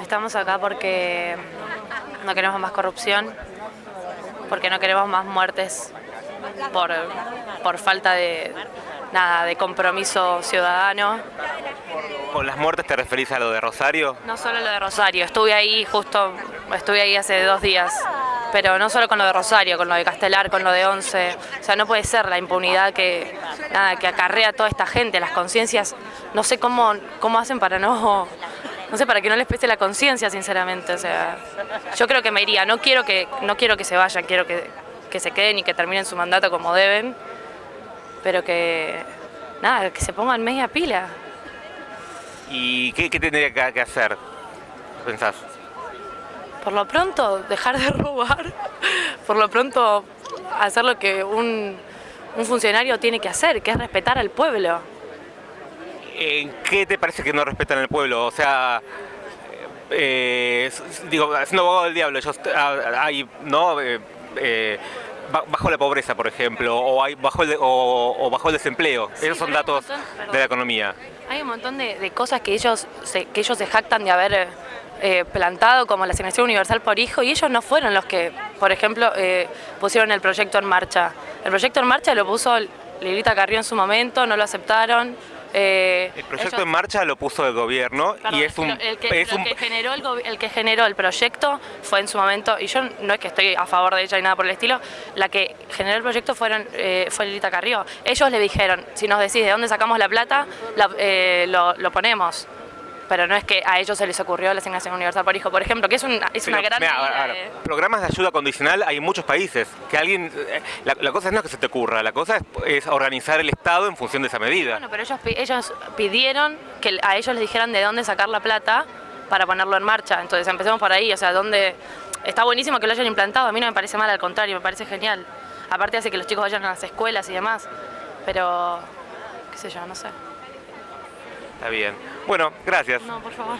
Estamos acá porque no queremos más corrupción, porque no queremos más muertes por, por falta de, nada, de compromiso ciudadano. ¿Con las muertes te referís a lo de Rosario? No solo lo de Rosario, estuve ahí justo, estuve ahí hace dos días, pero no solo con lo de Rosario, con lo de Castelar, con lo de Once. O sea, no puede ser la impunidad que, nada, que acarrea toda esta gente, las conciencias, no sé cómo, cómo hacen para no no sé, para que no les pese la conciencia, sinceramente. O sea, yo creo que me iría. No quiero que, no quiero que se vayan, quiero que, que se queden y que terminen su mandato como deben, pero que, nada, que se pongan media pila. ¿Y qué, qué tendría que, que hacer, pensás? Por lo pronto, dejar de robar. Por lo pronto, hacer lo que un, un funcionario tiene que hacer, que es respetar al pueblo. ¿En qué te parece que no respetan el pueblo? O sea, eh, digo, siendo abogado del diablo, ellos ah, hay, ¿no? Eh, eh, bajo la pobreza, por ejemplo, o, hay bajo el, o, o bajo el desempleo. Sí, Esos son datos montón, de la economía. Hay un montón de, de cosas que ellos, se, que ellos se jactan de haber eh, plantado, como la asignación universal por hijo, y ellos no fueron los que, por ejemplo, eh, pusieron el proyecto en marcha. El proyecto en marcha lo puso Lilita Carrió en su momento, no lo aceptaron. Eh, El proyecto en marcha lo puso el gobierno Perdón, y es un... el que, es lo un- que generó el, gobi- el que generó el proyecto fue en su momento, y yo no es que estoy a favor de ella ni nada por el estilo, la que generó el proyecto fueron, eh, fue Lilita Carrió. Ellos le dijeron, si nos decís de dónde sacamos la plata, la- eh, lo, lo ponemos. Pero no es que a ellos se les ocurrió la asignación universal por hijo, por ejemplo, que es, un- es una Pero, gran ahora, eh. Programas de ayuda condicional hay en muchos países. Que alguien, eh, la, la cosa no es que se te ocurra, la cosa es, es organizar el Estado en función de esa medida. Bueno, pero ellos, ellos pidieron que a ellos les dijeran de dónde sacar la plata para ponerlo en marcha. Entonces empecemos por ahí, o sea, dónde... Está buenísimo que lo hayan implantado, a mí no me parece mal, al contrario, me parece genial. Aparte hace que los chicos vayan a las escuelas y demás, pero qué sé yo, no sé. Está bien. Bueno, gracias. No, por favor.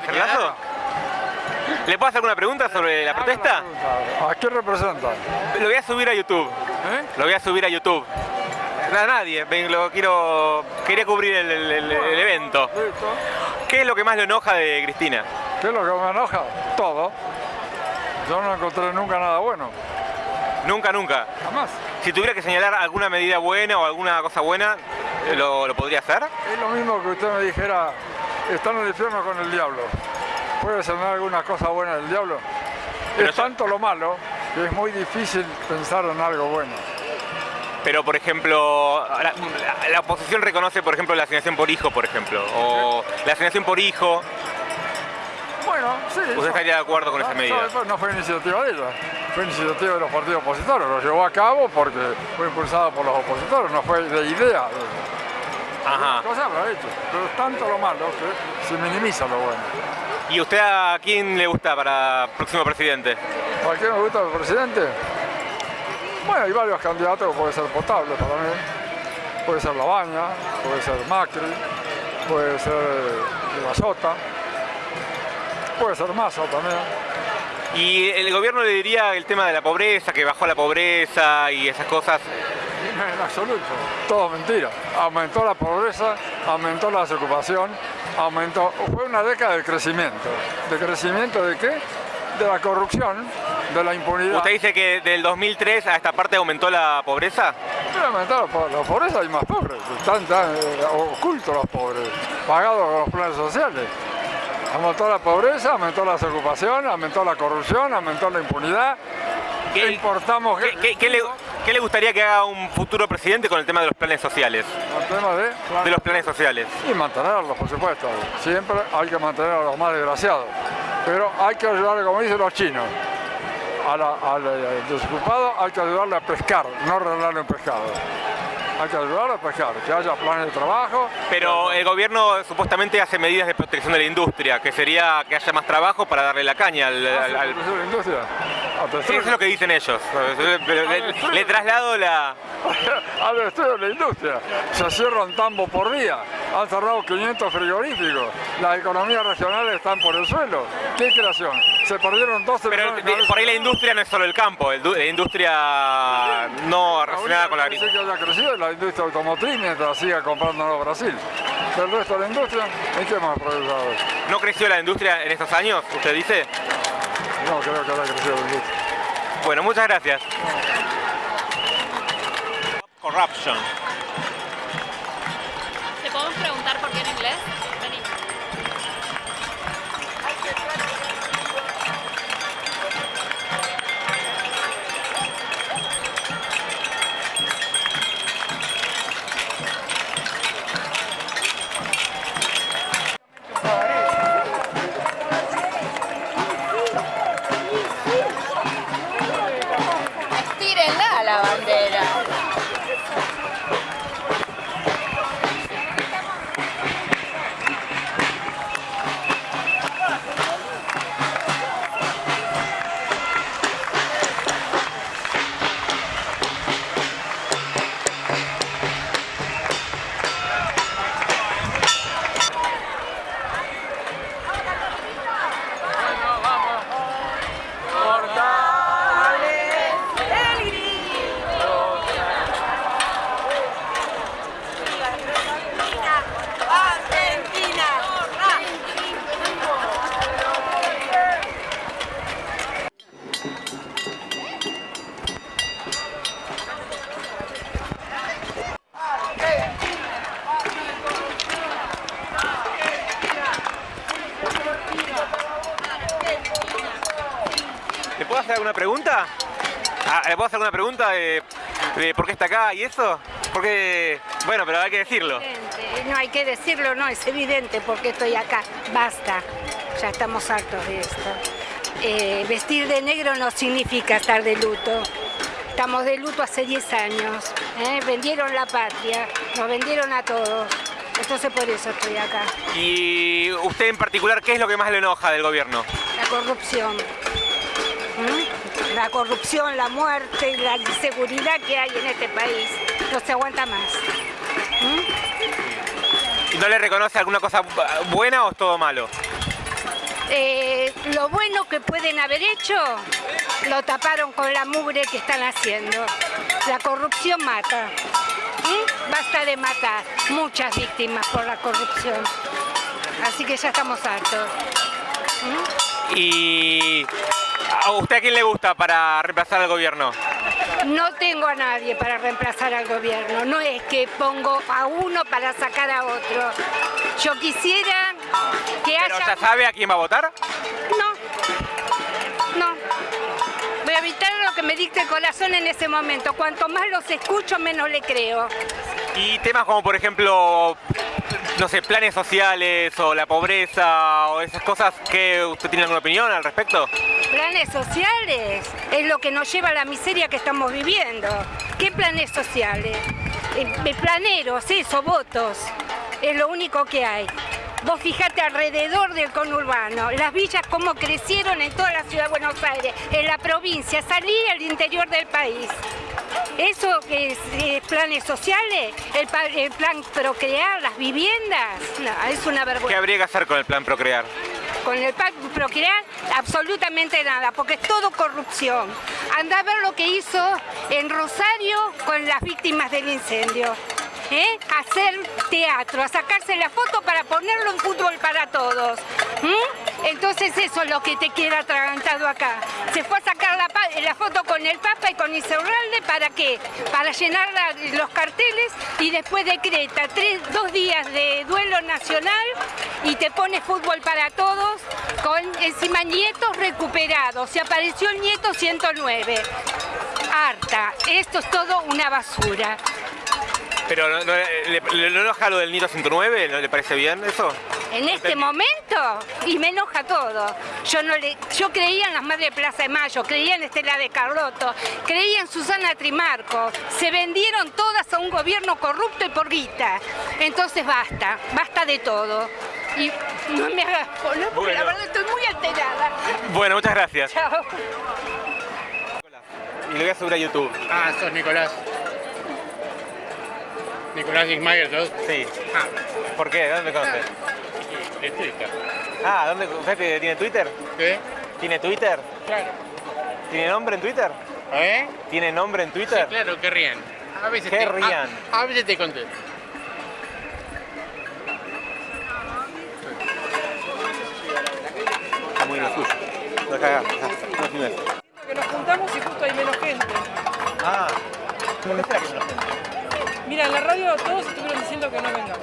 Gerlazo? ¿Le puedo hacer una pregunta sobre la protesta? ¿A quién representa? Lo voy a subir a YouTube. ¿Eh? Lo voy a subir a YouTube. A nadie, lo quiero, quería cubrir el, el- el- el evento. ¿Qué es lo que más le enoja de Cristina? ¿Qué es lo que me enoja? Todo. Yo no encontré nunca nada bueno. Nunca, nunca. Jamás. Si tuviera que señalar alguna medida buena o alguna cosa buena, ¿lo, lo podría hacer? Es lo mismo que usted me dijera, está en el infierno con el diablo. ¿Puede ser alguna cosa buena del diablo? Pero es tanto lo malo que es muy difícil pensar en algo bueno. Pero, por ejemplo, la, la- la oposición reconoce, por ejemplo, la asignación por hijo, por ejemplo. O la asignación por hijo. Bueno, sí. ¿Usted eso- estaría de acuerdo con esa no, medida? eso no fue iniciativa de ella, fue iniciativa de los partidos opositores. Lo llevó a cabo porque fue impulsado por los opositores, no fue de idea. de ella. Ajá. Cosa lo ha hecho, pero tanto lo malo que se minimiza lo bueno. ¿Y usted a quién le gusta para próximo presidente? ¿Para qué me gusta el presidente? Bueno, hay varios candidatos que puede ser potable para mí. Puede ser Labaña, puede ser Macri, puede ser Gallota, puede ser Massa también. Y el gobierno le diría el tema de la pobreza, que bajó la pobreza y esas cosas. En absoluto, todo mentira. Aumentó la pobreza, aumentó la desocupación, aumentó. Fue una década de crecimiento. ¿De crecimiento de qué? De la corrupción, de la impunidad. ¿Usted dice que del 2003 a esta parte aumentó la pobreza? Pero aumentó la, po- la pobreza hay más pobres, están, están, eh, ocultos los pobres, pagados con los planes sociales. Aumentó la pobreza, aumentó la desocupación, aumentó la corrupción, aumentó la impunidad. ¿Qué- Importamos ¿Qué, qué- qué le, qué le gustaría que haga un futuro presidente con el tema de los planes sociales? el tema de, De los planes sociales. y mantenerlos, por supuesto. Siempre hay que mantener a los más desgraciados. Pero hay que ayudar, como dicen los chinos, a la- al eh, desocupado hay que ayudarle a pescar, no regalarle un pescado. hay que ayudar a pescar, que haya planes de trabajo. Pero el gobierno supuestamente hace medidas de protección de la industria, que sería que haya más trabajo para darle la caña al... al- al- ¿Hace la industria? Hasta Eso es lo que dicen ellos. Pero Le, le traslado la... Al estudio de la industria. Se cierran tambos por día. Han cerrado 500 frigoríficos. Las economías regionales están por el suelo. ¿Qué creación? Se perdieron 12 Pero millones de de- por ahí la industria no es solo el campo, el la industria no relacionada con la agricultura. que haya crecido la industria automotriz mientras siga comprando Brasil. Pero el resto de la industria, ¿en qué más progresado? ¿No creció la industria en estos años, usted dice? No creo que haya crecido la industria. Bueno, muchas gracias. Corruption. Hacer alguna pregunta? Ah, ¿Le puedo hacer alguna pregunta de, de por qué está acá y eso? Porque, bueno, pero hay que decirlo. No hay que decirlo, no, es evidente porque estoy acá. Basta, ya estamos hartos de esto. Eh, vestir de negro no significa estar de luto. Estamos de luto hace 10 años. ¿eh? Vendieron la patria, nos vendieron a todos. Entonces por eso estoy acá. Y usted en particular, ¿qué es lo que más le enoja del gobierno? La corrupción. ¿Mm? La corrupción, la muerte y la inseguridad que hay en este país. No se aguanta más. ¿Y no le reconoce alguna cosa buena o es todo malo? Eh, lo bueno que pueden haber hecho lo taparon con la mugre que están haciendo. La corrupción mata. ¿Mm? Basta de matar. Muchas víctimas por la corrupción. Así que ya estamos hartos. ¿Y a usted a quién le gusta para reemplazar al gobierno? No tengo a nadie para reemplazar al gobierno. No es que pongo a uno para sacar a otro. Yo quisiera que ¿Pero haya... ya sabe a quién va a votar? No, no. Voy a evitar lo que me dicte el corazón en ese momento. Cuanto más los escucho, menos le creo. Y temas como, por ejemplo, no sé, planes sociales o la pobreza o esas cosas, que ¿usted tiene alguna opinión al respecto? Planes sociales es lo que nos lleva a la miseria que estamos viviendo. ¿Qué planes sociales? Eh, planeros, eso, votos. Es lo único que hay. Vos fijate alrededor del conurbano, las villas cómo crecieron en toda la ciudad de Buenos Aires, en la provincia, salí al interior del país. ¿Eso es, eh, planes sociales? ¿El, el plan procrear, las viviendas? No, es una ¿Qué vergüenza. habría que hacer con el plan Procrear? Con el PAC Procrear, absolutamente nada, porque es todo corrupción. Anda a ver lo que hizo en Rosario con las víctimas del incendio. ¿Eh? Hacer teatro, a sacarse la foto para ponerlo en fútbol para todos. Entonces eso es lo que te queda atragantado acá. Se fue a sacar la, foto con el Papa y con Iseurralde, ¿para qué? Para llenar los carteles y después decreta tres, dos días de duelo nacional y te pone fútbol para todos con encima nietos recuperados. Se apareció el nieto 109. Harta. Esto es todo una basura. ¿Pero no, no- le, le- le enoja lo del Nito 109? ¿No le parece bien eso? En este momento, y me enoja todo. Yo no le, yo creía en las Madres de Plaza de Mayo, creía en Estela de Carlotto, creía en Susana Trimarco. Se vendieron todas a un gobierno corrupto y por guita. Entonces basta, basta de todo. Y no me hagas polo, porque la verdad estoy muy alterada. Bueno, muchas gracias. Chao. Y lo voy a subir a YouTube. Ah, sos Nicolás. Nicolás Ismael, ¿sos? Sí. Ah, ¿Por qué? ¿Dónde conoces? de Twitter. Ah, ¿dónde? ¿Usted que tiene Twitter? ¿Qué? ¿Tiene Twitter? Claro. ¿Tiene nombre en Twitter? ¿Eh? ¿Tiene nombre en Twitter? Claro, que rían. A veces ¿Qué te, rían? A, a veces te contesto. Está muy lo suyo. No cagás, acá, no filmes. que nos juntamos y justo hay menos gente. Ah, ¿cómo que será que no lo hacen? Mira, en la radio todos estuvieron diciendo que no vengamos.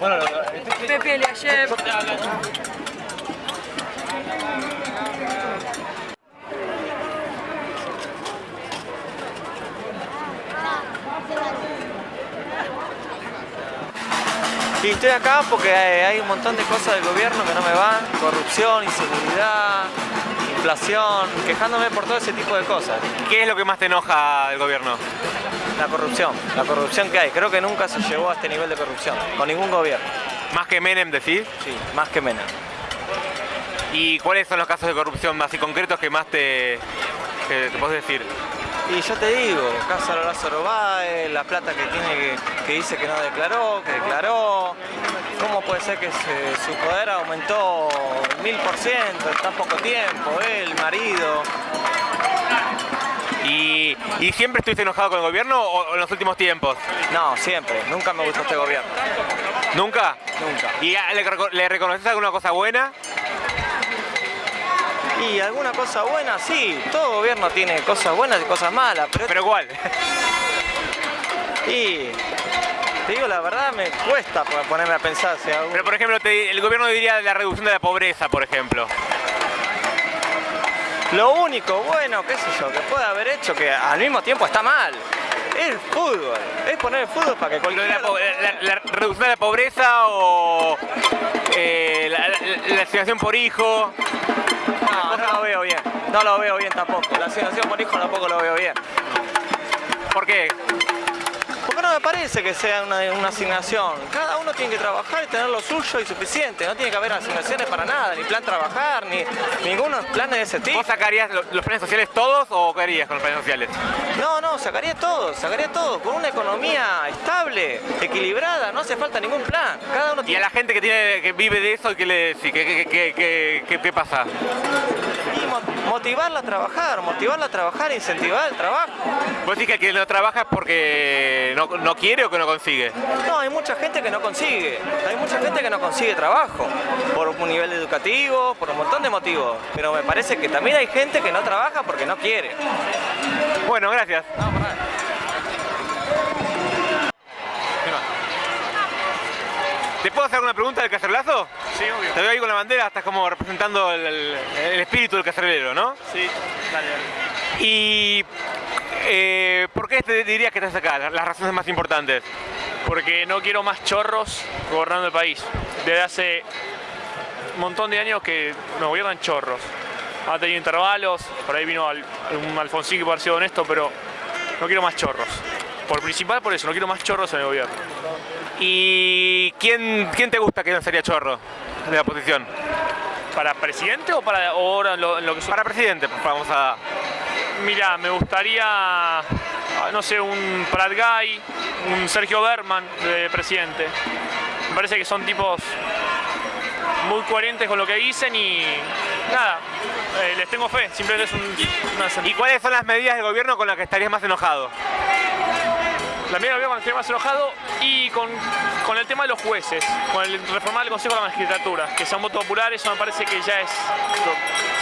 Bueno, lo- lo- este- Pepe Eliashev, Y estoy acá porque hay hay un montón de cosas del gobierno que no me van, corrupción, inseguridad, inflación, quejándome por todo ese tipo de cosas. ¿Qué es lo que más te enoja del gobierno? La corrupción, la corrupción que hay. Creo que nunca se llegó a este nivel de corrupción, con ningún gobierno. Más que Menem, decís. Sí, más que menos. ¿Y cuáles son los casos de corrupción más y concretos que más te, que te podés decir? Y yo te digo, Casa Lázaro Báez, la plata que tiene que, que dice que no declaró, que declaró. ¿Cómo puede ser que se- su poder aumentó mil por ciento en tan poco tiempo? Él, marido. ¿Y, y siempre estuviste enojado con el gobierno o, o en los últimos tiempos? No, siempre. Nunca me gustó este gobierno. ¿Nunca? Nunca. ¿Y le, le reconoces alguna cosa buena? Y alguna cosa buena, sí. Todo gobierno tiene cosas buenas y cosas malas, pero... ¿Pero cuál? Y... Te digo la verdad, me cuesta po- ponerme a pensar si algún- Pero por ejemplo, te- el gobierno diría la reducción de la pobreza, por ejemplo. Lo único bueno, qué sé yo, que puede haber hecho que al mismo tiempo está mal. Es el fútbol. Es poner el fútbol para que cualquiera... la, la- la la pobreza o eh, la, asignación por hijo. No, no lo veo bien. No lo veo bien tampoco. La asignación por hijo tampoco lo veo bien. ¿Por qué? Porque no me parece que sea una, una asignación. Cada uno tiene que trabajar y tener lo suyo y suficiente. No tiene que haber asignaciones para nada, ni plan trabajar, ni ningunos planes de ese tipo. ¿Vos sacarías lo- los planes sociales todos o qué harías con los planes sociales? No, no, sacaría todo, sacaría todo. Con una economía estable, equilibrada, no hace falta ningún plan. Cada uno Y a la gente que tiene que vive de eso, ¿qué le decís? ¿Qué, qué, qué, qué- qué- qué pasa? Motivarla a trabajar, motivarla a trabajar, incentivar el trabajo. ¿Vos decís que el que no trabaja es porque no, no quiere o que no consigue? No, hay mucha gente que no consigue. Hay mucha gente que no consigue trabajo. Por un nivel educativo, por un montón de motivos. Pero me parece que también hay gente que no trabaja porque no quiere. Bueno, gracias. ¿Te puedo hacer una pregunta del cacerolazo? Sí, obvio. Te veo ahí con la bandera, estás como representando el, el- el espíritu del cacerolero, ¿no? Sí, dale, dale. Y... eh, ¿Por qué te dirías que estás acá? Las razones más importantes. porque no quiero más chorros gobernando el país. Desde hace un montón de años que nos gobiernan chorros. Ha tenido intervalos, por ahí vino al- un Alfonsín que pareció honesto, pero no quiero más chorros. Por principal por eso, no quiero más chorros en el gobierno. ¿Y quién, quién te gusta que no sería chorro de la oposición? ¿Para presidente o para ahora lo, que son? Para presidente, pues vamos a... Mira, me gustaría, ah, no sé, un Prat Guy, un Sergio Berman de presidente. Me parece que son tipos muy coherentes con lo que dicen y nada, eh, les tengo fe, simplemente es un, una ¿Y cuáles son las medidas del gobierno con las que estarías más enojado? La medida que estoy más enojado y con, con el tema de los jueces, con el reformar el Consejo de la Magistratura, que sea un voto popular, eso me parece que ya es,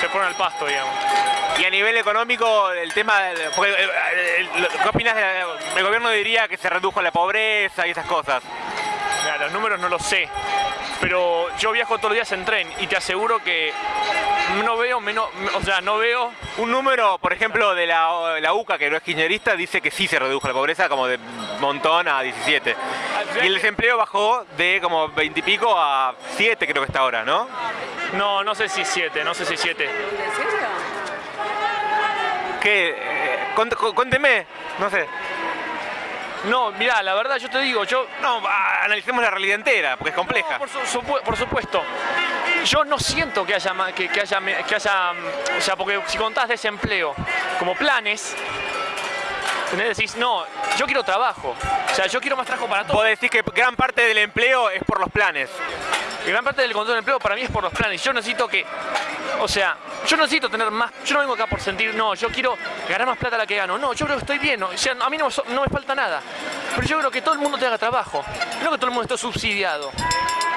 se ponen al pasto, digamos. Y a nivel económico, el tema... porque, eh, eh, el- ¿Qué opinas? el gobierno diría que se redujo la pobreza y esas cosas. Mira, los números no los sé, pero yo viajo todos los días en tren y te aseguro que no veo menos, o sea, no veo Un número, por ejemplo, de la, la UCA, que no es kirchnerista, dice que sí se redujo la pobreza, como de montón a 17. Y el desempleo bajó de como 20 y pico a 7 creo que está ahora, ¿no? No, no sé si 7, no sé si 7. ¿Qué? Eh, Cuénteme, no sé. No, mirá, la verdad yo te digo, yo... No, ah, analicemos la realidad entera, porque es compleja. No, por, su- por supuesto. Yo no siento que haya, que, que haya, que haya, mm, o sea, porque si contás desempleo como planes, ¿entendés? decís, no, yo quiero trabajo, o sea, yo quiero más trabajo para Vos todos. decís que gran parte del empleo es por los planes. Y gran parte del control de empleo para mí es por los planes. Yo necesito que, o sea, yo no necesito tener más, yo no vengo acá por sentir, no, yo quiero ganar más plata de la que gano. No, yo creo que estoy bien, o sea, a mí no, me so- no me falta nada. Pero yo creo que todo el mundo tenga trabajo, no que todo el mundo esté subsidiado.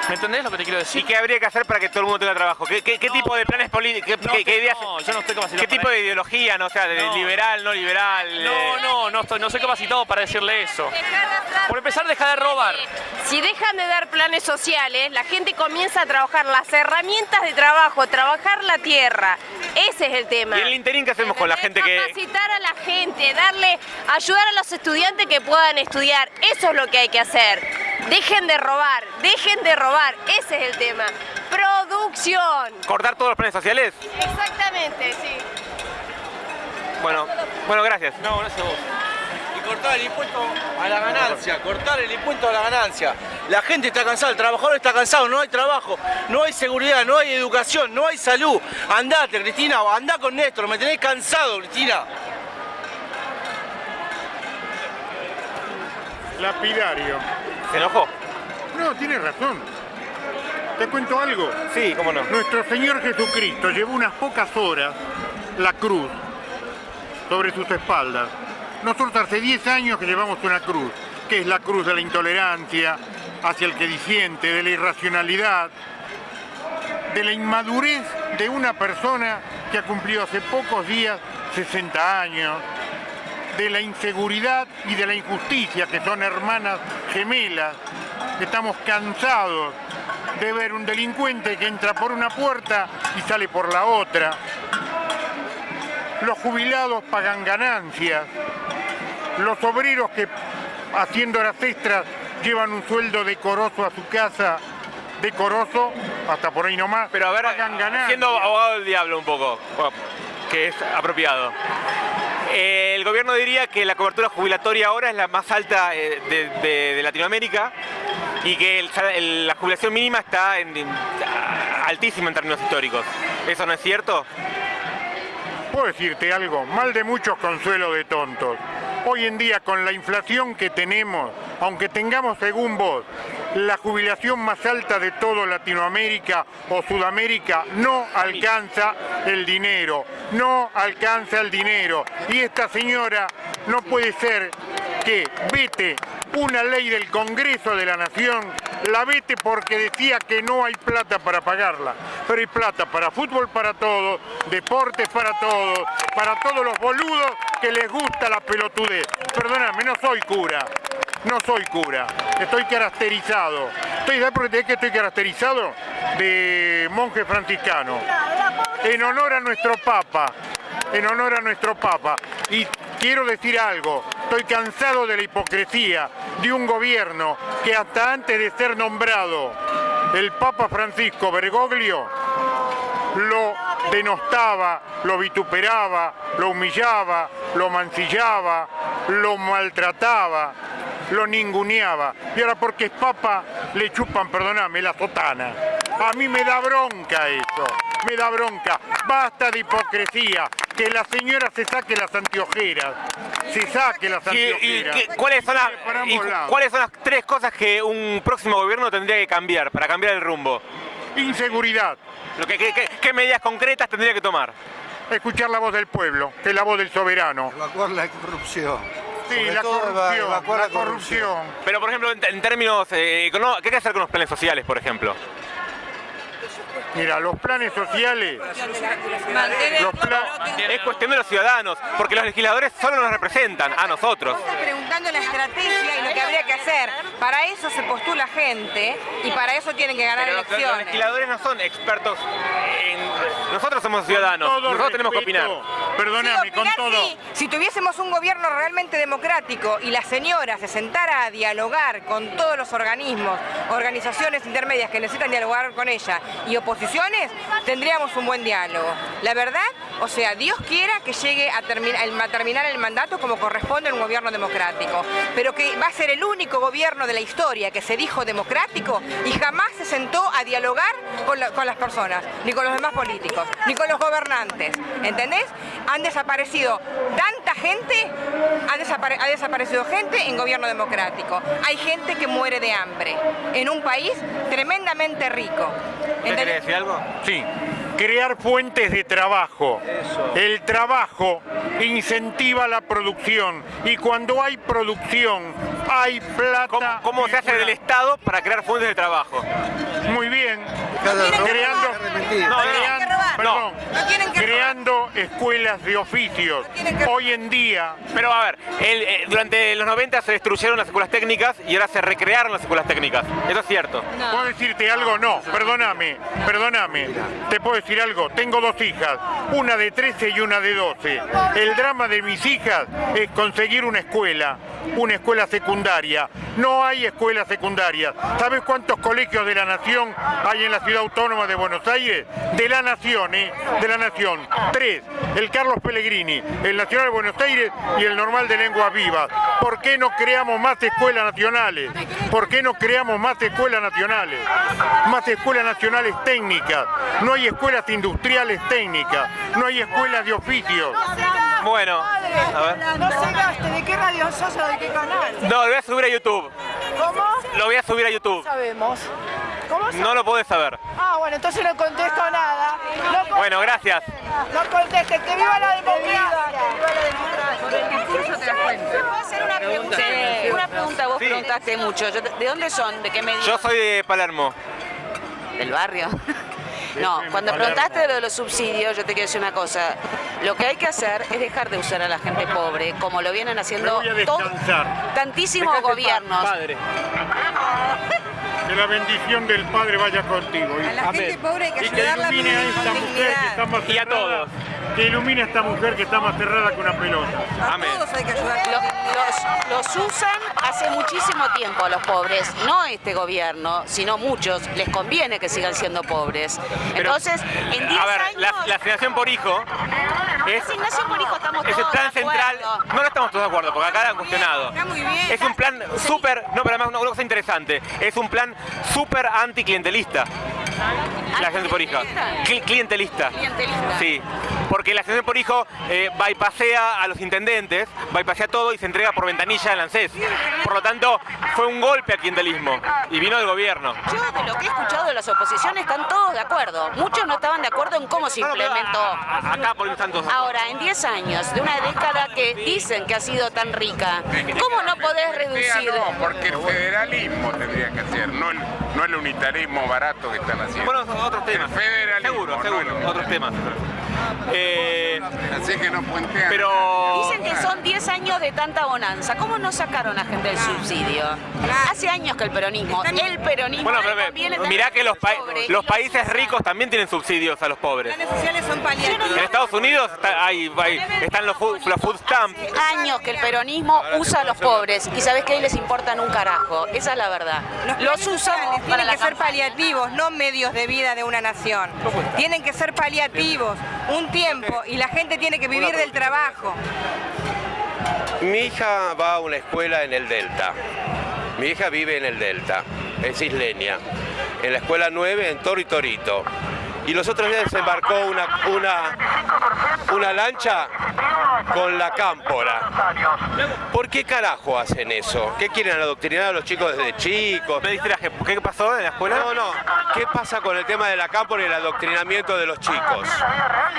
¿Me entendés lo que te quiero ¿Y decir? qué habría que hacer para que todo el mundo tenga trabajo? ¿Qué, qué- qué tipo de planes políticos? ¿Qué, No, qué- qué ideas? no, yo no estoy capacitado ¿Qué tipo de ideología? No, o sea, de No. liberal, no liberal. No, eh, no, no, estoy, no soy capacitado para decirle eso. Por empezar, deja de robar. Si dejan de dar planes sociales, la gente comienza a trabajar las herramientas de trabajo, trabajar la tierra. Ese es el tema. ¿Y en el interín qué hacemos con la gente que...? Capacitar a la gente, darle, ayudar a los estudiantes que puedan estudiar. Eso es lo que hay que hacer. Dejen de robar, dejen de robar. Ese es el tema. Producción. ¿Cortar todos los planes sociales? Exactamente, sí. Bueno, bueno, gracias. No, gracias a vos. Y cortar el impuesto a la ganancia, cortar el impuesto a la ganancia. La gente está cansada, el trabajador está cansado, no hay trabajo, no hay seguridad, no hay educación, no hay salud. Andate, Cristina, andá con Néstor, me tenés cansado, Cristina. Lapidario. ¿Se enojó? No, tienes razón. ¿Te cuento algo? Sí, cómo no. Nuestro Señor Jesucristo llevó unas pocas horas la cruz sobre sus espaldas. Nosotros hace 10 años que llevamos una cruz, que es la cruz de la intolerancia hacia el que disiente, de la irracionalidad, de la inmadurez de una persona que ha cumplido hace pocos días 60 años, de la inseguridad y de la injusticia, que son hermanas gemelas, estamos cansados de ver un delincuente que entra por una puerta y sale por la otra. Los jubilados pagan ganancias, los obreros que haciendo horas extras llevan un sueldo decoroso a su casa, decoroso, hasta por ahí nomás, Pero a ver, pagan ganancias. siendo abogado del diablo un poco, que es apropiado. Eh, el gobierno diría que la cobertura jubilatoria ahora es la más alta eh, de, Latinoamérica y que la jubilación mínima está altísima en términos históricos. ¿Eso no es cierto? Puedo decirte algo, mal de muchos consuelo de tontos. Hoy en día con la inflación que tenemos, aunque tengamos según vos la jubilación más alta de toda Latinoamérica o Sudamérica, no alcanza el dinero, no alcanza el dinero. Y esta señora no puede ser que vete una ley del Congreso de la Nación, la vete porque decía que no hay plata para pagarla, pero hay plata para fútbol para todos, deportes para todos, para todos los boludos que les gusta la pelotudez. Perdóname, no soy cura, no soy cura, estoy caracterizado. ¿Estoy, ¿Sabes por qué estoy caracterizado? De monje franciscano. En honor a nuestro Papa, en honor a nuestro Papa. Y quiero decir algo, estoy cansado de la hipocresía de un gobierno que hasta antes de ser nombrado el Papa Francisco Bergoglio lo denostaba, lo vituperaba, lo humillaba, lo mancillaba, lo maltrataba, lo ninguneaba. Y ahora porque es papa le chupan, perdóname, la sotana. A mí me da bronca eso, me da bronca. Basta de hipocresía, que la señora se saque las anteojeras, se saque las ¿Y, y anteojeras. qué- cuáles, son las, y cuáles son las tres cosas que un próximo gobierno tendría que cambiar para cambiar el rumbo? Inseguridad. Lo que- que- que- ¿Qué medidas concretas tendría que tomar? Escuchar la voz del pueblo, que es la voz del soberano. Evacuar la corrupción. Sí, Sobre la corrupción, la corrupción. Pero, por ejemplo, en, en términos eh, ¿qué hay que hacer con los planes sociales, por ejemplo? Mira, los planes sociales, los pla- Es cuestión de los ciudadanos, porque los legisladores solo nos representan, a nosotros. Está preguntando la estrategia y lo que habría que hacer. Para eso se postula gente y para eso tienen que ganar Pero los, los elecciones. legisladores no son expertos en... Nosotros somos ciudadanos, nosotros tenemos que opinar. perdóname, con opinar todo. sí. Si tuviésemos un gobierno realmente democrático y la señora se sentara a dialogar con todos los organismos, organizaciones intermedias que necesitan dialogar con ella y tendríamos un buen diálogo. La verdad, o sea, Dios quiera que llegue a, terminar el mandato como corresponde a un gobierno democrático, pero que va a ser el único gobierno de la historia que se dijo democrático y jamás se sentó a dialogar con, la- con las personas, ni con los demás políticos, ni con los gobernantes. ¿Entendés? Han desaparecido tanta gente, ha desaparecido gente en gobierno democrático. Hay gente que muere de hambre en un país tremendamente rico. ¿Usted quiere decir algo? Sí, crear fuentes de trabajo. El trabajo incentiva la producción y cuando hay producción hay plata. ¿Cómo, cómo se hace del Estado para crear fuentes de trabajo? Muy bien. Creando. No, no. Perdón, No tienen que creando escuelas de oficios. que- Hoy en día Pero a ver, el- eh, durante los 90 se destruyeron las escuelas técnicas y ahora se recrearon las escuelas técnicas. Eso es cierto. ¿Puedo decirte algo? No, perdóname, perdóname. Te puedo decir algo. Tengo dos hijas, una de 13 y una de 12. El drama de mis hijas es conseguir una escuela, una escuela secundaria. No hay escuelas secundarias. ¿Sabes cuántos colegios de la Nación hay en la ciudad autónoma de Buenos Aires? De la Nación, De la Nación. Tres. El Carlos Pellegrini, el Nacional de Buenos Aires y el Normal de Lenguas Vivas. ¿Por qué no creamos más escuelas nacionales? ¿Por qué no creamos más escuelas nacionales? Más escuelas nacionales técnicas. No hay escuelas industriales técnicas. No hay escuelas de oficios. Bueno, a ver. No se gaste, ¿de qué radio sos o de qué canal? No, lo voy a subir a YouTube. ¿Cómo? Lo voy a subir a YouTube. Sabemos. ¿Cómo No lo podés saber. Ah, bueno, entonces no contesto nada. No contesto. Bueno, gracias. No conteste, que viva la democracia. ¿Puedo hacer una pregunta? Sí, una pregunta, vos Sí. preguntaste mucho. ¿De dónde son? ¿De qué medio? Yo soy de Palermo. ¿Del barrio? No, cuando preguntaste lo de los subsidios, yo te quiero decir una cosa. Lo que hay que hacer es dejar de usar a la gente pobre, como lo vienen haciendo tantísimos gobiernos. Padre. Que la bendición del Padre vaya contigo. A la gente pobre hay que Y que a ilumine a esta mujer que está más Y a cerrada. todos. Que ilumine a esta mujer que está más cerrada que una pelota. A Amén. todos hay que ayudar. Lo- los, los usan hace muchísimo tiempo a los pobres, no este gobierno, sino muchos, les conviene que sigan siendo pobres. Pero, Entonces, en 10 A ver, años, la, la por hijo es, estamos es el plan central. No lo estamos todos de acuerdo, porque acá la han cuestionado. Está muy bien. Es un plan súper, no, pero además una cosa interesante, es un plan súper anticlientelista. La asignación por hijo. Cli- clientelista. Clientelista. Sí, porque la asignación por hijo eh, bypasea a los intendentes, bypasea todo y se entrega por ventanilla al ANSES. Por lo tanto, fue un golpe al clientelismo y vino del gobierno. Yo de lo que he escuchado de las oposiciones están todos de acuerdo. Muchos no estaban de acuerdo en cómo se implementó. Acá por están todos. Ahora, en 10 años, de una década que dicen que ha sido tan rica, ¿cómo no podés reducir? No, porque el federalismo tendría que hacer, no el, no el unitarismo barato que están haciendo. Bueno, otros temas. Federalismo, Seguro, no seguro, el- otros temas. Eh, Así que no puentean. pero... Dicen que son 10 años de tanta bonanza. ¿Cómo no sacaron a gente del subsidio? Hace años que el peronismo, el peronismo Bueno, pero tener mirá que los, pa- los los países ricos también tienen subsidios a los pobres. Los sociales son paliativos. En Estados Unidos está- hay- hay- están los food, los food stamps. años que el peronismo usa a los pobres y sabes que ahí les importan un carajo. Esa es la verdad. Los usan para tienen la que ser campaña. paliativos, no medios de vida de una nación. Tienen que ser paliativos, un tiempo, y la gente tiene que vivir del trabajo. Mi hija va a una escuela en el Delta. Mi hija vive en el Delta, es isleña. En la escuela 9 en Toro y Torito. Y los otros días desembarcó una, una, una lancha con la cámpora. ¿Por qué carajo hacen eso? ¿Qué quieren adoctrinar a los chicos desde chicos? Me distraje, ¿qué pasó en la escuela? No, no. ¿Qué pasa con el tema de la cámpora y el adoctrinamiento de los chicos?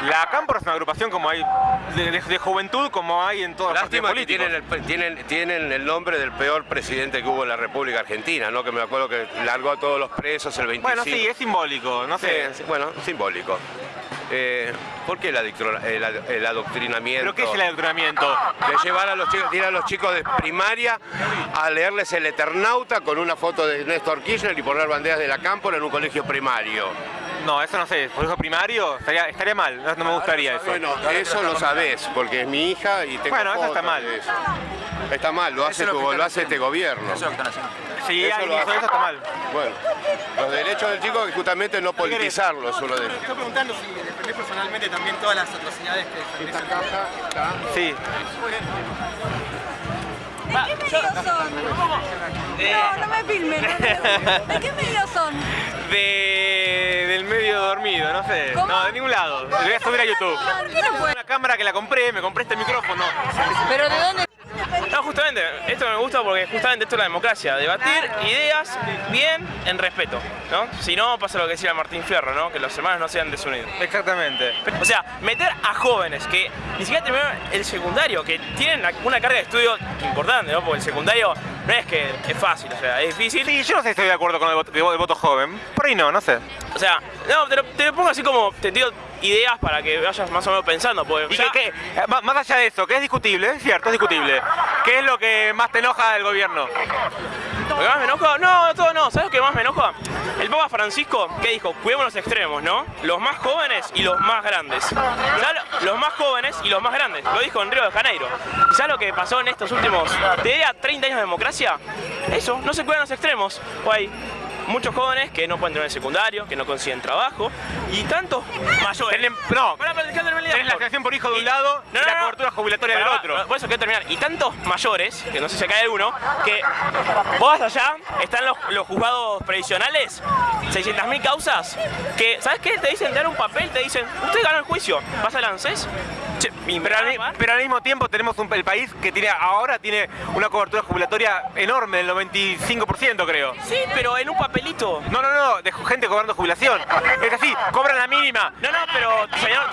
La Cámpora es una agrupación como hay de, de- de juventud como hay en todas las Lástima que tienen el, tienen, tienen el nombre del peor presidente que hubo en la República Argentina, ¿no? Que me acuerdo que largó a todos los presos el 25. Bueno, sí, es simbólico, no sé. sí, bueno, simbólico. Eh, ¿Por qué el, el adoctrinamiento? ¿Pero qué es el adoctrinamiento? De llevar a los chicos, ir a los chicos de primaria a leerles el Eternauta con una foto de Néstor Kirchner y poner banderas de la cámpora en un colegio primario. No, eso no sé. ¿Colegio primario? Estaría, estaría mal, no, no me gustaría eso. Bueno, eso lo sabés, porque es mi hija y tengo Bueno, eso está fotos mal. de eso. Está mal, lo hace, es lo tu- que están lo hace este gobierno. Sí, Eso ahí lo hizo hace. eso está mal. Bueno, los derechos del chico es justamente no politizarlo es uno de ellos. Estoy preguntando si defendés personalmente también todas las atrocidades que defendés. Sí. ¿De qué medios son? No, no me filmen. no. ¿De qué medios son? De, dormido, no sé. No, de ningún lado. Lo voy a subir a YouTube. ¿Por qué no puede? Una cámara que la compré, me compré este micrófono. ¿Pero de dónde? No, justamente, esto me gusta porque justamente esto es la democracia, debatir ideas bien en respeto, ¿no? Si no, pasa lo que decía Martín Fierro, ¿no? Que los hermanos no sean desunidos. Exactamente. O sea, meter a jóvenes que ni siquiera terminaron el secundario, que tienen una carga de estudio importante, ¿no? Porque el secundario no es que es fácil, o sea, es difícil. Sí, yo no sé si estoy de acuerdo con el voto, el voto joven. Por ahí no, no sé. O sea, no, te lo, te lo pongo así como, te digo ideas para que vayas más o menos pensando, porque ¿Y ya-? Eh, má- Más allá de eso, que es discutible, es cierto, es discutible. ¿Qué es lo que más te enoja del gobierno? ¿Lo que más me enoja? No, todo no. ¿Sabes lo que más me enoja? El Papa Francisco, ¿qué dijo? Cuidemos los extremos, ¿no? Los más jóvenes y los más grandes. ¿Sabes lo- Los más jóvenes y los más grandes. Lo dijo en Río de Janeiro. ¿Y sabes lo que pasó en estos últimos, te diría, 30 años de democracia? Eso, no se cuidan los extremos. O hay muchos jóvenes que no pueden tener el secundario, que no consiguen trabajo, y tantos mayores. no, Pará, pará, déjame terminar. Tenés la creación por hijo de un lado No, y no, la no. cobertura jubilatoria del otro. Por eso quiero terminar. Y tantos mayores, que no sé si acá hay alguno, que vos vas allá, están los, los juzgados previsionales, 600.000 causas, que, ¿sabes qué? Te dicen, te dan un papel, te dicen, usted ganó el juicio, vas al ANSES, che, Pero al, mi- pero al mismo tiempo tenemos un, el país que tiene ahora tiene una cobertura jubilatoria enorme, del 95% creo. Sí, pero en un papelito. No, no, no, de gente cobrando jubilación. Es así, cobran la mínima. No, no, pero, señor,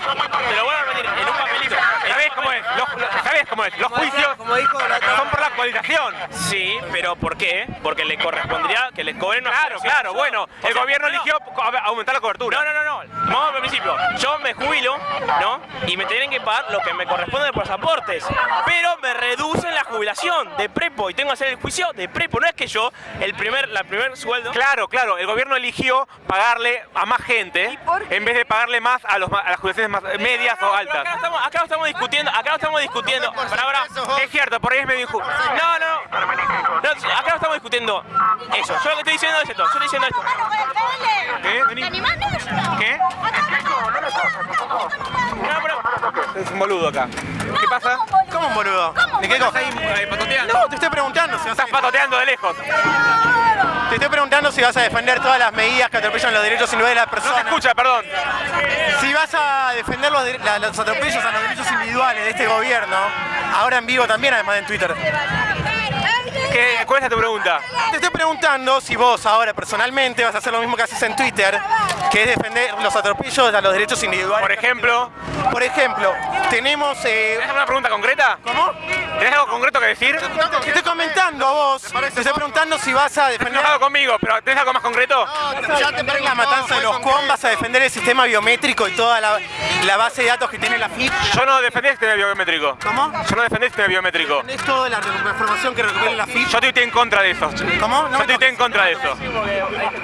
te lo voy a repetir, en un papelito. ¿Sabés cómo es? Los, los- ¿Sabés cómo es? Los juicios son por la actualización. Sí, pero ¿por qué? Porque le correspondería que les cobren una Claro, claro, bueno, O el sea, gobierno no, no. eligió a- aumentar la cobertura. No, no, no, no. Vamos al principio. Yo me jubilo, ¿no? Y me tienen que pagar lo que me corresponde de pasaportes. Pero me reducen la jubilación de prepo y tengo que hacer el juicio de prepo. No es que yo, el primer, la primer sueldo. Claro, claro, el gobierno eligió pagarle a más gente en vez de pagarle más a, los, a las jubilaciones más medias o Pero altas. acá, lo estamos, acá lo estamos discutiendo, acá lo estamos discutiendo. Pará, pará. Es cierto, por ahí es medio injusto. No, no, no. No, acá lo estamos discutiendo eso. Yo lo que estoy diciendo es esto. Yo estoy diciendo esto. ¿Qué? Vení. ¿Qué? Es un boludo acá. ¿Qué pasa? ¿Cómo un boludo? ¿De qué cosa? No, te estoy preguntando si vas a... Estás patoteando de lejos. Te estoy preguntando si vas a defender todas las medidas que atropellan los derechos individuales de las No se personas. escucha, perdón. Si vas a defender los, los atropellos a los derechos individuales de este gobierno, ahora en vivo también, además de en Twitter. ¿Qué, ¿Cuál es tu pregunta? Te estoy preguntando si vos ahora personalmente vas a hacer lo mismo que haces en Twitter, que es defender los atropellos a los derechos individuales. Por ejemplo. Por ejemplo, tenemos... Eh, ¿Tenés una pregunta concreta? ¿Cómo? ¿Tenés algo concreto que decir? Te estoy comentando a vos, te estoy preguntando si vas a defender... enojado conmigo, pero ¿tenés algo más concreto? Ya te la matanza de los COM, vas a defender el sistema biométrico y toda la, la base de datos que tiene la FIP. Yo no defendí el sistema biométrico. ¿Cómo? Yo no defendí el sistema biométrico. Es toda la información que recupera la FIP. Yo tuiteé en contra de eso. ¿Cómo? No Yo tuiteé en contra de eso.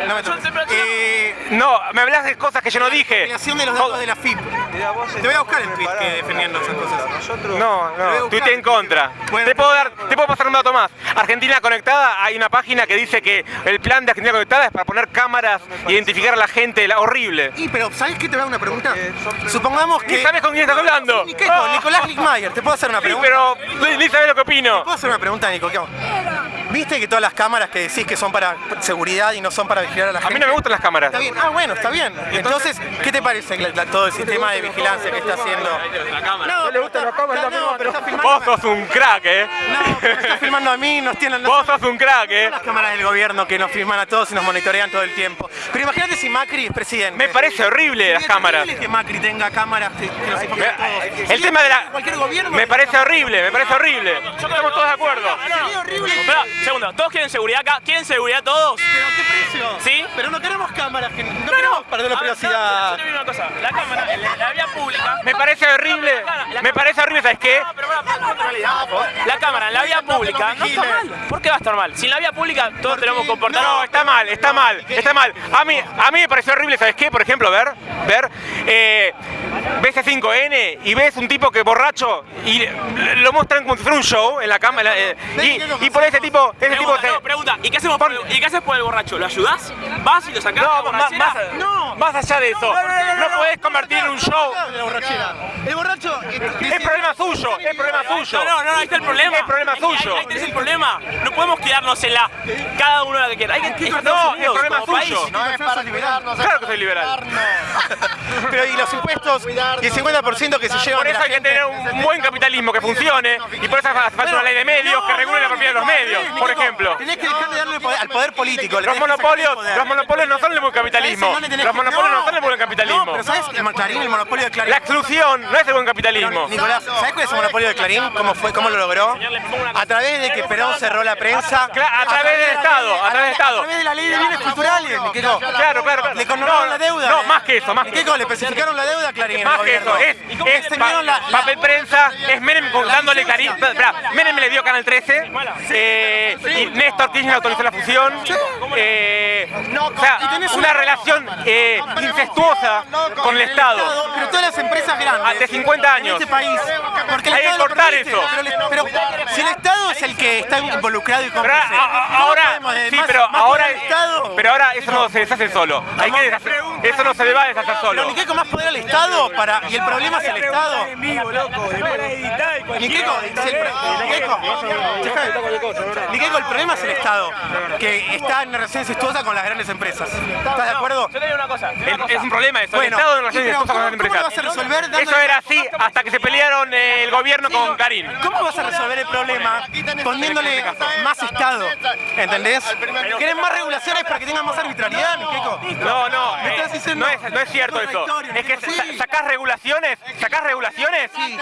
No me. Eh, No, me hablas de cosas que yo no dije. creación de los datos de la FIP. Te voy a buscar el tweet que defendiendo esas cosas. No, a no, buscar. tuiteé en contra. Bueno, te puedo dar, te puedo pasar un dato más. Argentina Conectada, hay una página que dice que el plan de Argentina Conectada es para poner cámaras, identificar a la gente, la- horrible. Y pero, ¿sabes qué te voy a dar una pregunta? Supongamos que. Sabes con quién estás hablando. Ni qué, con Nicolás Lickmayer, ¿te puedo hacer una Sí, pregunta? pero ni, ni sabes lo que opino. ¿Te puedo hacer una pregunta, Nico? ¿Qué hago? ¿Viste que todas las cámaras que decís que son para seguridad y no son para vigilar a la A gente? mí no me gustan las cámaras. Está bien, ah bueno, está bien. Entonces, ¿qué te parece la- la- todo el sistema de vigilancia que está haciendo? No, le gustan las cámaras, no, pero está filmando. Vos sos un crack, eh. No, pero está filmando a mí, nos tienen Vos sos un crack, eh. las cámaras del gobierno que nos filman a todos y nos monitorean todo el tiempo. Pero imagínate si Macri es presidente. Me parece horrible las cámaras. que Macri tenga cámaras que, que nos informen a todos. El tema de la... Cualquier gobierno. Me parece horrible, me parece horrible. Estamos todos de acuerdo. Sería horrible. Segundo, ¿todos quieren seguridad acá? ¿Quieren seguridad todos? Pero ¿qué servicio. ¿Sí? Pero no queremos cámaras, que no, queremos perder la privacidad. yo te digo una cosa, la cámara, la, la vía pública... Me parece horrible, me parece horrible, ¿sabes qué? La cámara en la vía pública no está mal. ¿Por qué va a estar mal? Si en la vía pública todos tenemos que comportarnos... No, está mal, está mal, está mal. A mí, a mí me pareció horrible, ¿sabes qué? Por ejemplo, ver, ver, eh, ves a 5N y ves un tipo que borracho y lo muestran como si fuera un show en la cámara eh, y, y por ese tipo, ese tipo Pregunta, se- no, pregunta, ¿y qué, hacemos por el, ¿y qué haces por el borracho? ¿Lo ayudás? ¿Vas y lo sacás? No, más, más- No. más allá de eso, no podés convertir en un show. La borrachera. El borracho. Es problema suyo, es problema suyo. No, no, no, ahí está el problema. Es problema Ahí- suyo. Ahí, ahí tenés el problema. No podemos quedarnos en la. Cada uno la que quiera. Hay que Estados No, Unidos el problema es suyo. país. No es fácil liberarnos. Claro que soy liberal. Pero y los impuestos y el 50% que se llevan Por eso hay que tener un buen capitalismo que funcione y por eso hace falta una ley de medios que regule la propiedad de los medios, por ejemplo. Tenés que dejar de darle poder- al poder político. Los el monopolios, los monopolios no son el buen capitalismo. ¿Sabés en dónde tenés Los monopolios no son el buen capitalismo. Pero ¿sabes el Clarín, el monopolio de Clarín? La exclusión no es el buen capitalismo. Nicolás, ¿sabes cuál es el monopolio de Clarín? ¿Cómo fue? ¿Cómo lo logró? A través de que Perón cerró la prensa. Cla- a través del Estado, a través del Estado. A través de la ley de bienes culturales, Niqueco. Claro, claro, claro. Le condonaron la deuda. no, más que eso, más que Niqueco, le especificaron la deuda a Clarín. Más que eso, es, ¿Y cómo es extendieron pa- la- papel prensa, es Menem dándole Clarín. Menem le dio Canal 13, eh, y Néstor Kirchner autorizó la fusión. eh, o sea, una relación eh, incestuosa con el Estado. Pero todas las empresas grandes. De 50 años. En este país. Porque el Hay que Estado cortar permite. eso. Pero, pero si el Estado es el que está involucrado y Pero cómplice. a- a- ¿cómo ahora, podemos, eh, sí, pero más ahora, Estado? pero ahora eso no se deshace solo. Hay que deshacer, eso no se le va a deshacer Pero solo. Niqueco más poder al Estado para y el problema es el Estado. El Niqueco, el problema es el Estado, que está en relación incestuosa con las grandes empresas. ¿Estás de acuerdo? Yo te digo una cosa. Es un problema eso, el Estado con las ¿cómo- cómo lo vas a empresas. Eso era así hasta que se pelearon eh, el gobierno con Karim. ¿Cómo vas a resolver el problema poniéndole más Estado? ¿Entendés? ¿Quieren más regulaciones para que tengan más arbitrariedad? No, no, Me eh, estás diciendo no, es, no es cierto eso. Es que sacás regulaciones, sacás regulaciones y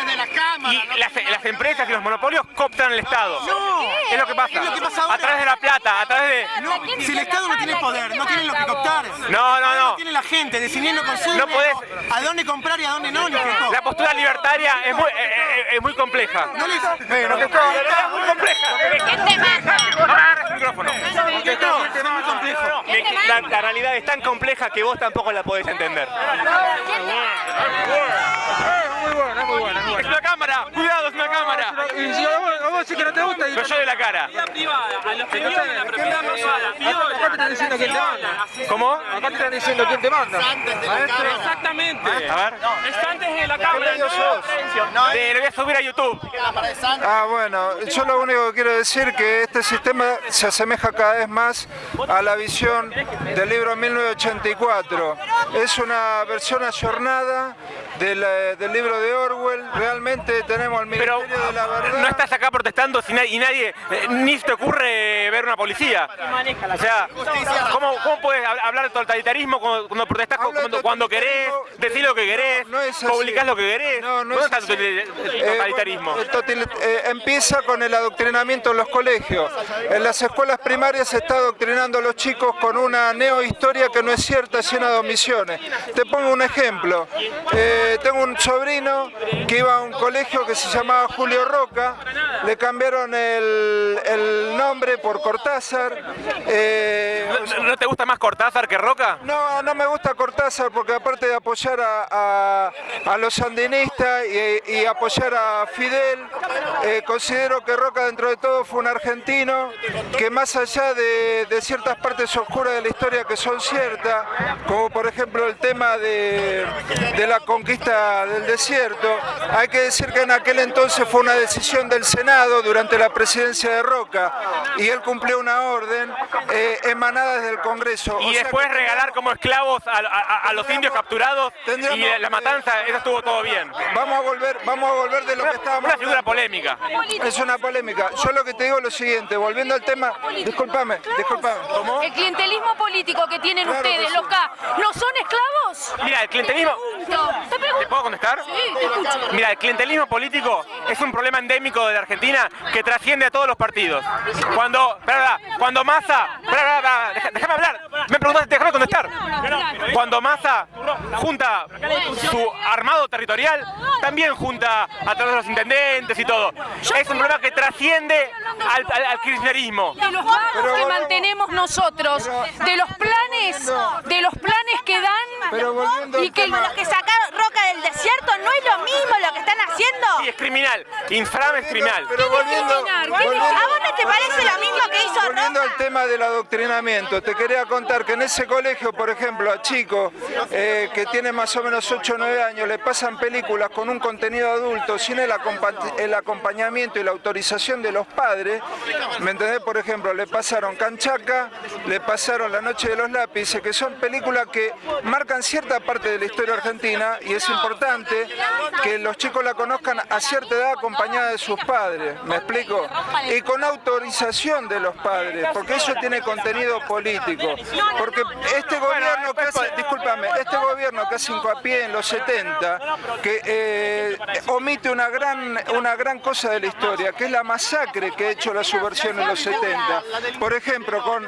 las, las empresas y los monopolios cooptan el Estado. No. Es lo que pasa. A través de la plata, a través de... Si el Estado no tiene poder, no tiene lo que cooptar. No, no, no. tiene la gente, decidiendo consumo. No podés- A dónde comprar y a dónde no. La postura libertaria es muy, eh, eh, es muy compleja. No les... No, que no, es muy compleja. No me agarres el micrófono. Niqueco, es muy complejo. La, la realidad es tan compleja que vos tampoco la podés entender. Muy buena, muy buena. muy Es buena. una cámara, cuidado, es una cámara. Y si a vos, a sí que no te gusta... Pero yo de la cara. privada, a los que viven en la propiedad privada. Acá te están diciendo quién te manda. ¿Cómo? Acá te están diciendo quién te manda. Exactamente. A ver. Está antes de la cámara. No, Te lo voy a subir a YouTube. Ah, bueno, yo lo único que quiero decir que este sistema se asemeja cada vez más a la visión del libro 1984. Es una versión ayornada del, eh, del libro de Orwell. Realmente tenemos al Pero Ministerio de la Verdad. no estás acá protestando si na- y nadie, eh, ni se te ocurre ver una policía. O sea, ¿cómo, cómo puedes hab- hablar de totalitarismo cuando, cuando de cuando, cuando querés, decir lo que querés, no publicás lo que querés? No, no ¿Dónde es está así. el Eh, totalitarismo? bueno, el total- eh, empieza con el adoctrinamiento en los colegios. En las escuelas primarias se está adoctrinando a los chicos con una neohistoria que no es cierta, llena de omisiones. Te pongo un ejemplo. Eh, tengo un sobrino que iba a un colegio que se llamaba Julio Roca, le cambiaron el, el nombre por Cortázar. Eh, ¿No, no te gusta más Cortázar que Roca? no, no me gusta Cortázar porque aparte de apoyar a, a- a los sandinistas y, y apoyar a Fidel, eh, considero que Roca dentro de todo fue un argentino que más allá de, de ciertas partes oscuras de la historia que son ciertas, como por ejemplo el tema de, de la conquista del desierto, hay que decir que en aquel entonces fue una decisión del Senado durante la presidencia de Roca y él cumplió una orden eh, emanada desde el Congreso. Y O sea después que- regalar como esclavos a, a- a los indios capturados y la matanza, eso estuvo todo bien. Vamos a volver, vamos a volver de lo que estábamos Una figura hablando. polémica. Es una polémica. Yo lo que te digo es lo siguiente, volviendo al tema, discúlpame, discúlpame. ¿Cómo? El clientelismo político que tienen ustedes, los K, ¿no son esclavos? Mira, el clientelismo... ¿Te puedo contestar? Sí, te escucho. Mira, el clientelismo político es un problema endémico de la Argentina que trasciende a todos los partidos. Cuando, espera, espera, cuando Massa, espera, espera, espera, deja- déjame hablar, me preguntaste, déjame contestar. Cuando Massa junta su armado territorial, también junta a todos los intendentes y todo. Es un problema que trasciende al, al- al kirchnerismo. de los que mantenemos nosotros, de los planes, de los planes que dan y que Los que sacaron Roca del desierto no es lo mismo lo que están haciendo. Sí, es criminal, inframe es criminal. Pero volviendo, ¿A vos no te parece lo mismo que hizo Volviendo al tema del adoctrinamiento, te quería contar que en ese colegio, por ejemplo, a chicos eh, que tienen más o menos 8 o 9 años, le pasan películas con un contenido adulto sin el, acompa- el acompañamiento y la autorización de los padres. ¿Me entendés? Por ejemplo, le pasaron Canchaca, le pasaron La Noche de los Lápices, que son películas que marcan cierta parte de la historia argentina y es importante que los chicos la conozcan a cierta edad acompañada de sus padres. ¿Me explico? Y con autorización de los padres, porque eso tiene contenido político. Porque este gobierno que hace, discúlpame, este gobierno que hace hincapié en los 70, que eh, omite una gran, una gran cosa de la historia, que es la masacre que ha hecho la subversión en los 70. Por ejemplo, con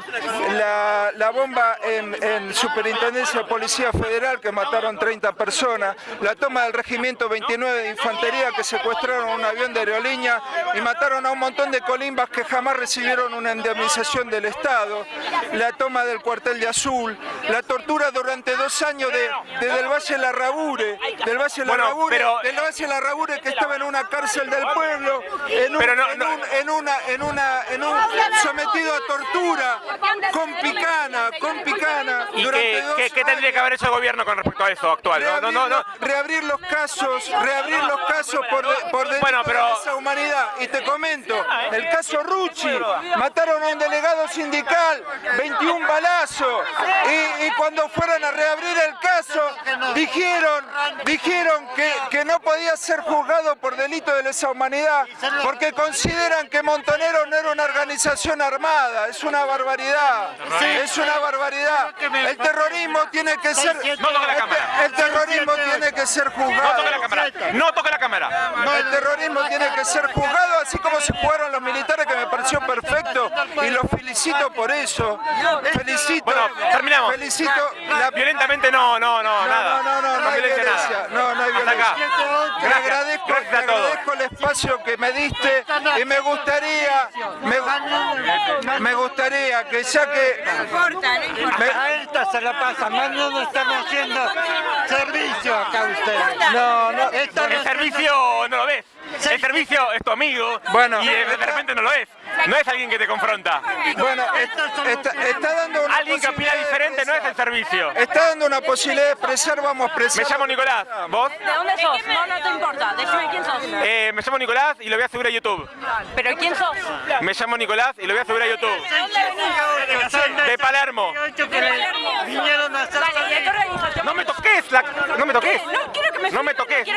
la, la bomba en, en Superintendencia de Policía Federal que mataron 30 personas, la toma del Regimiento 29 de Infantería que secuestraron un avión de aerolínea y mataron a un montón de colimbas que jamás recibieron una indemnización del Estado, la toma del cuartel de Azul, la tortura durante dos años de, de del Valle Larrabure, del Valle Bueno, Larrabure, pero- del Valle Larrabure que estaba en una cárcel del pueblo, en un, Pero no- en un- en una, en una, en un sometido a tortura, con picana, con picana, ¿Y durante qué, dos qué- qué tendría que haber hecho el gobierno con respecto a eso actual? No, no, reabrir los casos, reabrir los casos por, de- por delito Bueno, pero- de lesa humanidad. Y te comento, el caso Rucci, mataron a un delegado sindical, 21 balazos. Y, y cuando fueron a reabrir el caso, dijeron, dijeron que, que no podía ser juzgado por delito de lesa humanidad, porque consideran que Montonero no era una organización armada. Es una barbaridad. Es una barbaridad. El terrorismo tiene que ser... No toque la cámara. El terrorismo tiene que ser juzgado. No toque la cámara. No toque la cámara. El terrorismo tiene que ser juzgado así como se jugaron los militares que me pareció perfecto y los felicito por eso. Felicito. Bueno, terminamos. Felicito la Violentamente no, no, no, nada. no, no, no, no hay violencia. No, no hay violencia. acá. Te Gracias. agradezco, Gracias te a todos. agradezco el espacio que me diste y me gustaría, me, me gustaría que ya que A esta se la pasa, mañana están haciendo servicio acá ustedes. No, no. El servicio no lo ves. El servicio es tu amigo Bueno. y de, de repente no lo es. No es alguien que te confronta. Bueno, está, está- está dando una Alguien que opina de diferente no es el servicio. Está dando una posibilidad de expresar, vamos a expresar. Me llamo Nicolás. ¿Vos? ¿De dónde sos? No, no te importa. Decime quién sos. Eh, me llamo Nicolás y lo voy a subir a YouTube. ¿Pero quién sos? Me llamo Nicolás y lo voy a subir a YouTube. ¿De dónde venís? De Palermo. Vinieron a hacer no me toques, la... no me toques. No quiero que me No me toques.